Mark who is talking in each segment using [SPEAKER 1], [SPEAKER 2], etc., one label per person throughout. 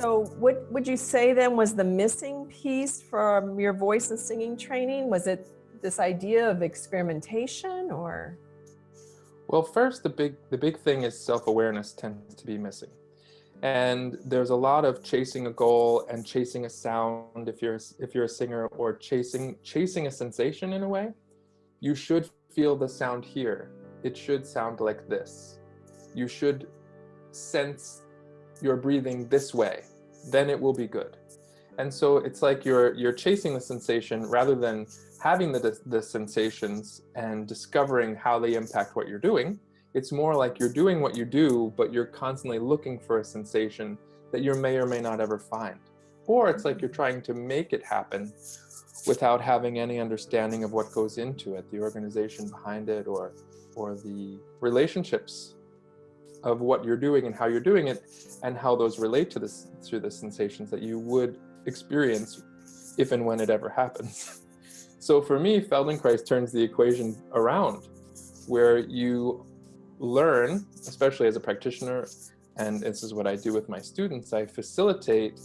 [SPEAKER 1] So what would you say then was the missing piece from your voice and singing training? Was it this idea of experimentation or?
[SPEAKER 2] Well, first, the big, the big thing is self-awareness tends to be missing. And there's a lot of chasing a goal and chasing a sound if you're, if you're a singer or chasing, chasing a sensation in a way. You should feel the sound here. It should sound like this. You should sense your breathing this way, then it will be good. And so it's like you're, you're chasing the sensation rather than having the, the sensations and discovering how they impact what you're doing. It's more like you're doing what you do, but you're constantly looking for a sensation that you may or may not ever find. Or it's like you're trying to make it happen without having any understanding of what goes into it, the organization behind it, or, or the relationships of what you're doing and how you're doing it and how those relate to this to the sensations that you would experience if and when it ever happens. So for me, Feldenkrais turns the equation around where you learn, especially as a practitioner, and this is what I do with my students, I facilitate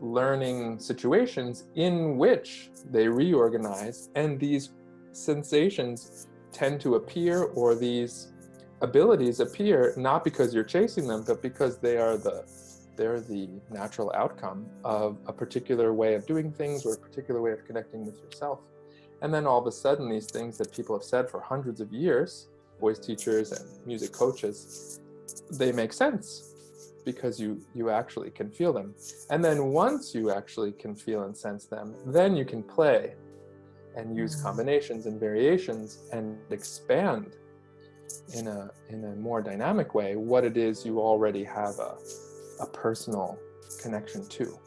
[SPEAKER 2] learning situations in which they reorganize and these sensations tend to appear or these abilities appear not because you're chasing them, but because they are the they're the natural outcome of a particular way of doing things or a particular way of connecting with yourself. And then all of a sudden, these things that people have said for hundreds of years, voice teachers and music coaches, they make sense because you, you actually can feel them. And then once you actually can feel and sense them, then you can play and use mm. combinations and variations and expand in a, in a more dynamic way what it is you already have a, a personal connection to.